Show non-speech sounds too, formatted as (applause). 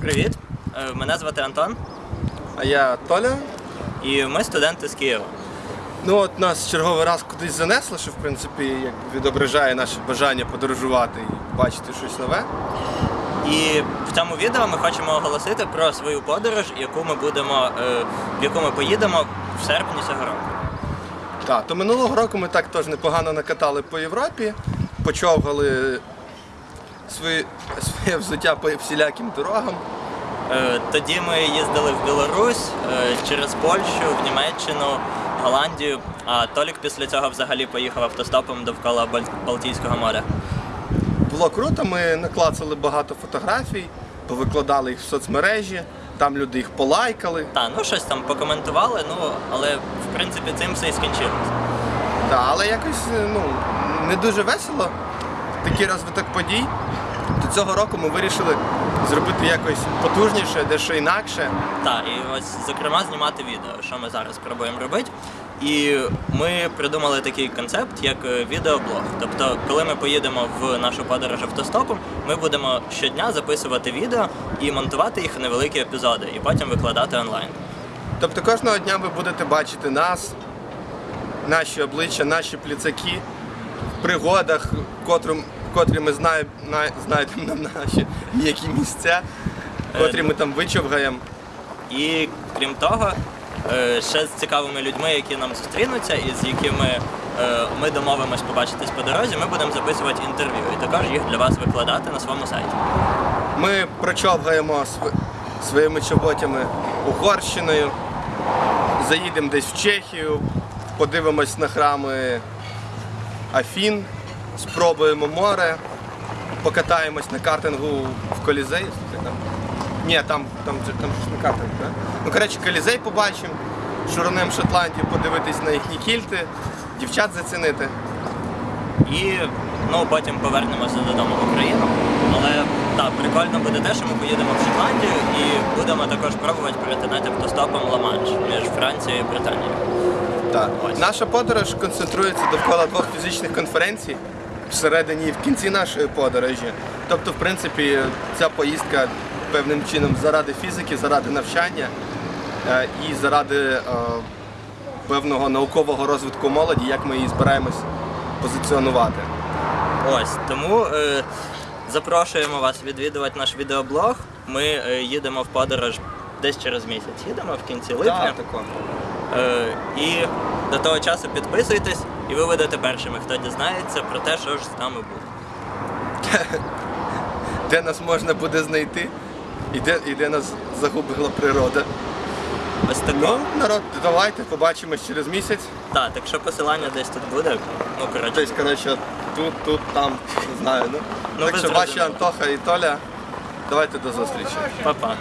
Привіт, Е, мене звати Антон, А я Толя. і ми студенти з Києва. Ну от нас черговий раз кудись занесло, що в принципі як відображає наше бажання подорожувати і бачити щось нове. І в цьому відео ми хочемо оголосити про свою подорож, яку ми будемо, е, в яку ми поїдемо в серпні цього року. Так, то минулого року ми так теж непогано накатали по Європі, почовгали свої, своє взуття по всіляким дорогам. Е, Тоді ми їздили в Білорусь, е, через Польщу, в Німеччину, Голландію, а Толік після цього взагалі поїхав автостопом довкола Балтійського моря. Було круто, ми наклацали багато фотографій, повикладали їх в соцмережі, там люди їх полайкали. Та, ну щось там покоментували, ну але в принципі цим все і скінчилось. Так, але якось ну, не дуже весело. Такий розвиток подій. До цього року ми вирішили зробити якось потужніше, дещо інакше. Так, і ось зокрема знімати відео, що ми зараз пробуємо робити. І ми придумали такий концепт, як е, відеоблог. Тобто, коли ми поїдемо в нашу подорож автостопом, ми будемо щодня записувати відео і монтувати їх в невеликі епізоди, і потім викладати онлайн. Тобто кожного дня ви будете бачити нас, наші обличчя, наші пліцаки в пригодах, котрим, котрі ми знаємо, на- знайдемо на наші м'які місця, котрі ми там вичовгаємо. І крім того, е, ще з цікавими людьми, які нам зустрінуться, і з якими е, ми домовимось побачитись по дорозі, ми будемо записувати інтерв'ю і також їх для вас викладати на своєму сайті. Ми прочовгаємо св- своїми чоботями Угорщиною, заїдемо десь в Чехію, подивимось на храми Афін, спробуємо море, покатаємось на картингу в Колізей. Ні, там, там, там ж не картинг, так? Ну, коротше, Колізей побачимо, шуронем Шотландію подивитись на їхні кільти, дівчат зацінити. І ну, потім повернемося додому в Україну. Але так, прикольно буде те, що ми поїдемо в Шотландію і будемо також пробувати перетинати автостопом Ла-Манш між Францією і Британією. Так. Наша подорож концентрується довкола двох фізичних конференцій всередині і в кінці нашої подорожі. Тобто, в принципі, ця поїздка певним чином заради фізики, заради навчання е, і заради е, певного наукового розвитку молоді, як ми її збираємось позиціонувати. Ось тому е, запрошуємо вас відвідувати наш відеоблог. Ми е, їдемо в подорож десь через місяць. Їдемо в кінці липня. тако. Е, і до того часу підписуйтесь, і ви будете першими, хто дізнається про те, що ж з нами буде. (laughs) Де нас можна буде знайти і де, і де нас загубила природа. Ось тако. Ну, народ, давайте побачимось через місяць. Так, так що посилання десь тут буде. Ну, коротше, Десь, коротше, тут, тут, там, не знаю. Ну, Ну, так що ваші. Антоха і Толя, давайте до зустрічі. па-па.